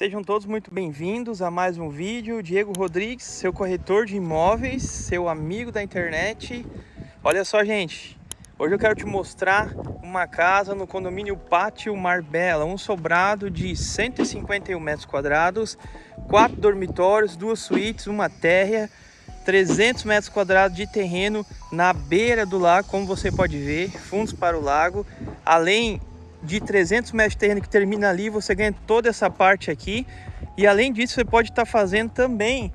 Sejam todos muito bem-vindos a mais um vídeo. Diego Rodrigues, seu corretor de imóveis, seu amigo da internet. Olha só, gente, hoje eu quero te mostrar uma casa no condomínio Pátio Marbella, um sobrado de 151 metros quadrados, quatro dormitórios, duas suítes, uma térrea, 300 metros quadrados de terreno na beira do lago, como você pode ver, fundos para o lago, além de 300 metros de terreno que termina ali, você ganha toda essa parte aqui. E além disso, você pode estar tá fazendo também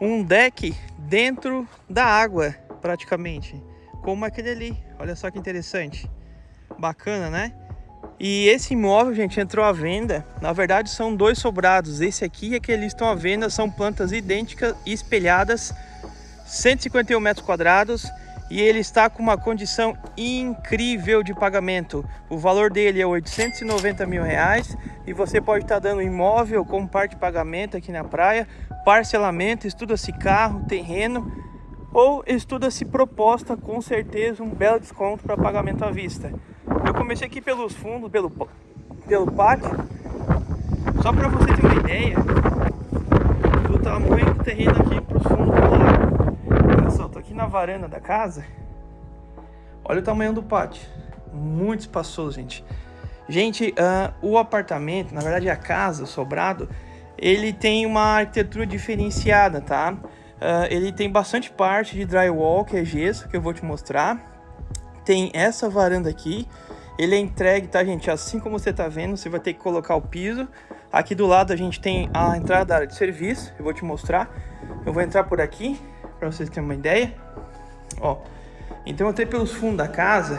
um deck dentro da água, praticamente. Como aquele ali. Olha só que interessante. Bacana, né? E esse imóvel, gente, entrou à venda. Na verdade, são dois sobrados. Esse aqui e aquele estão à venda. São plantas idênticas e espelhadas. 151 metros quadrados e ele está com uma condição incrível de pagamento. O valor dele é 890 mil reais e você pode estar dando imóvel como parte de pagamento aqui na praia, parcelamento, estuda-se carro, terreno ou estuda-se proposta, com certeza um belo desconto para pagamento à vista. Eu comecei aqui pelos fundos, pelo, pelo pátio, só para você ter uma ideia do tamanho do terreno aqui para os fundos do lado na varanda da casa. Olha o tamanho do pátio. Muito espaçoso, gente. Gente, uh, o apartamento, na verdade a casa, o sobrado, ele tem uma arquitetura diferenciada, tá? Uh, ele tem bastante parte de drywall, que é gesso, que eu vou te mostrar. Tem essa varanda aqui. Ele é entregue, tá, gente? Assim como você tá vendo, você vai ter que colocar o piso. Aqui do lado a gente tem a entrada da área de serviço, eu vou te mostrar. Eu vou entrar por aqui para vocês terem uma ideia. Ó, então entrei pelos fundos da casa,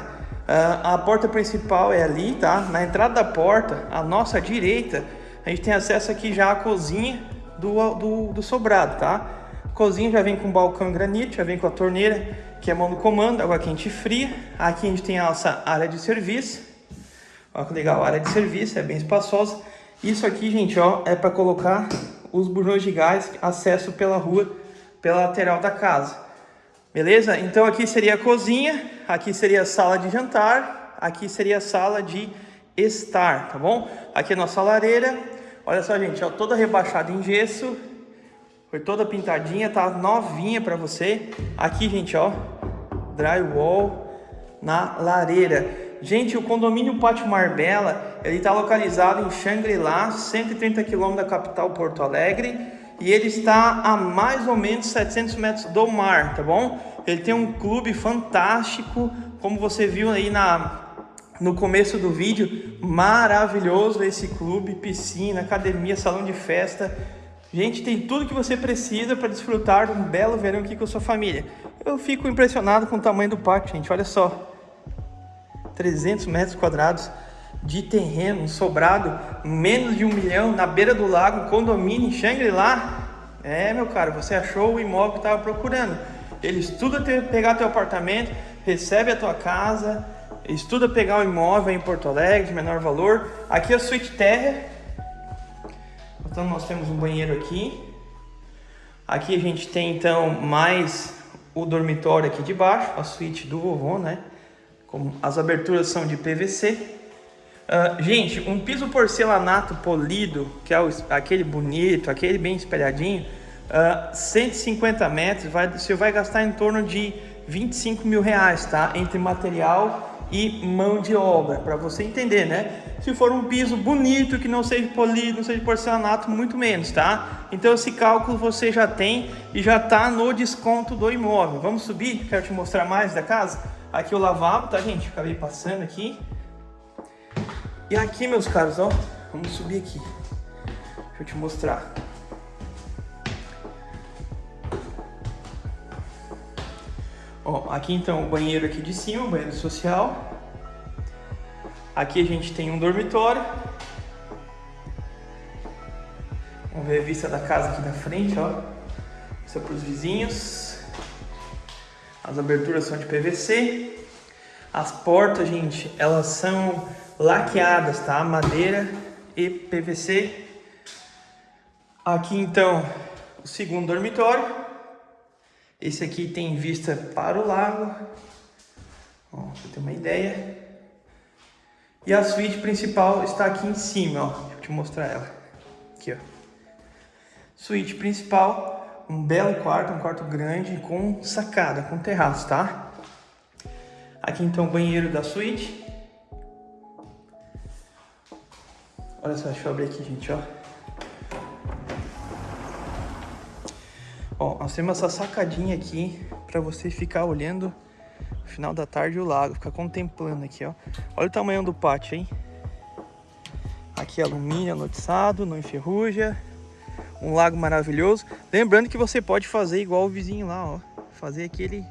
uh, a porta principal é ali, tá? Na entrada da porta, à nossa direita, a gente tem acesso aqui já à cozinha do, do, do sobrado, tá? Cozinha já vem com balcão granito, já vem com a torneira, que é mão do comando, água quente e fria. Aqui a gente tem a nossa área de serviço. Olha que legal, a área de serviço, é bem espaçosa. Isso aqui, gente, ó, é para colocar os bujões de gás, acesso pela rua pela lateral da casa. Beleza? Então aqui seria a cozinha, aqui seria a sala de jantar, aqui seria a sala de estar, tá bom? Aqui é a nossa lareira. Olha só, gente, ó, toda rebaixada em gesso. Foi toda pintadinha, tá novinha para você. Aqui, gente, ó, drywall na lareira. Gente, o condomínio Pátio Marbella, ele está localizado em Xangri-Lá, 130 km da capital Porto Alegre e ele está a mais ou menos 700 metros do mar, tá bom? Ele tem um clube fantástico, como você viu aí na, no começo do vídeo, maravilhoso esse clube, piscina, academia, salão de festa. Gente, tem tudo que você precisa para desfrutar de um belo verão aqui com a sua família. Eu fico impressionado com o tamanho do pátio, gente, olha só. 300 metros quadrados de terreno sobrado, menos de um milhão, na beira do lago, condomínio em Shangri-La. É, meu caro, você achou o imóvel que estava procurando. Ele estuda ter, pegar teu apartamento, recebe a tua casa, estuda pegar o imóvel em Porto Alegre de menor valor. Aqui é a suíte terra. Então nós temos um banheiro aqui. Aqui a gente tem então mais o dormitório aqui de baixo, a suíte do vovô, né? Como as aberturas são de PVC. Uh, gente, um piso porcelanato polido, que é o, aquele bonito, aquele bem espelhadinho, uh, ah, 150 metros, vai, você vai gastar em torno de 25 mil reais, tá? Entre material e mão de obra, para você entender, né? Se for um piso bonito, que não seja polido, não seja porcelanato, muito menos, tá? Então esse cálculo você já tem e já tá no desconto do imóvel. Vamos subir? Quero te mostrar mais da casa. Aqui o lavabo, tá, gente? Acabei passando aqui. E aqui, meus caros, ó, vamos subir aqui. Deixa eu te mostrar. Ó, aqui então o banheiro aqui de cima, o banheiro social. Aqui a gente tem um dormitório. Vamos ver a vista da casa aqui da frente, ó. Isso é para os vizinhos. As aberturas são de PVC. As portas, gente, elas são laqueadas, tá? Madeira e PVC. Aqui então o segundo dormitório. Esse aqui tem vista para o lago. Ó, pra ter uma ideia. E a suíte principal está aqui em cima, ó. Deixa eu te mostrar ela. Aqui, ó. Suíte principal, um belo quarto, um quarto grande com sacada, com terraço, tá? Aqui então o banheiro da suíte. Olha só, deixa eu abrir aqui, gente, ó. Ó, nós temos essa sacadinha aqui para você ficar olhando no final da tarde o lago, ficar contemplando aqui, ó. Olha o tamanho do pátio, hein? Aqui alumínio anotiçado, não enferruja. Um lago maravilhoso. Lembrando que você pode fazer igual o vizinho lá, ó. Fazer aquele...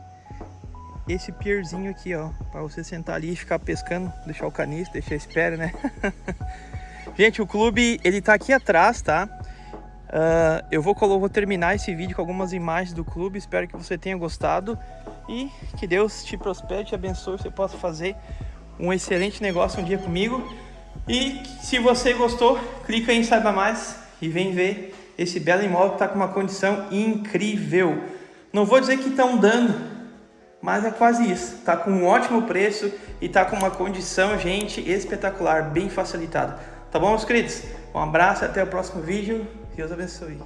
Esse pierzinho aqui, ó. Para você sentar ali e ficar pescando. Deixar o caniço, deixar a espera, né? Gente, o clube, ele tá aqui atrás, tá? Uh, eu vou, vou terminar esse vídeo com algumas imagens do clube. Espero que você tenha gostado. E que Deus te prospere, te abençoe. Você possa fazer um excelente negócio um dia comigo. E se você gostou, clica em Saiba Mais e vem ver esse belo imóvel que está com uma condição incrível. Não vou dizer que estão dando, mas é quase isso. Está com um ótimo preço e está com uma condição, gente, espetacular, bem facilitada. Tá bom, meus queridos? Um abraço e até o próximo vídeo. Deus abençoe.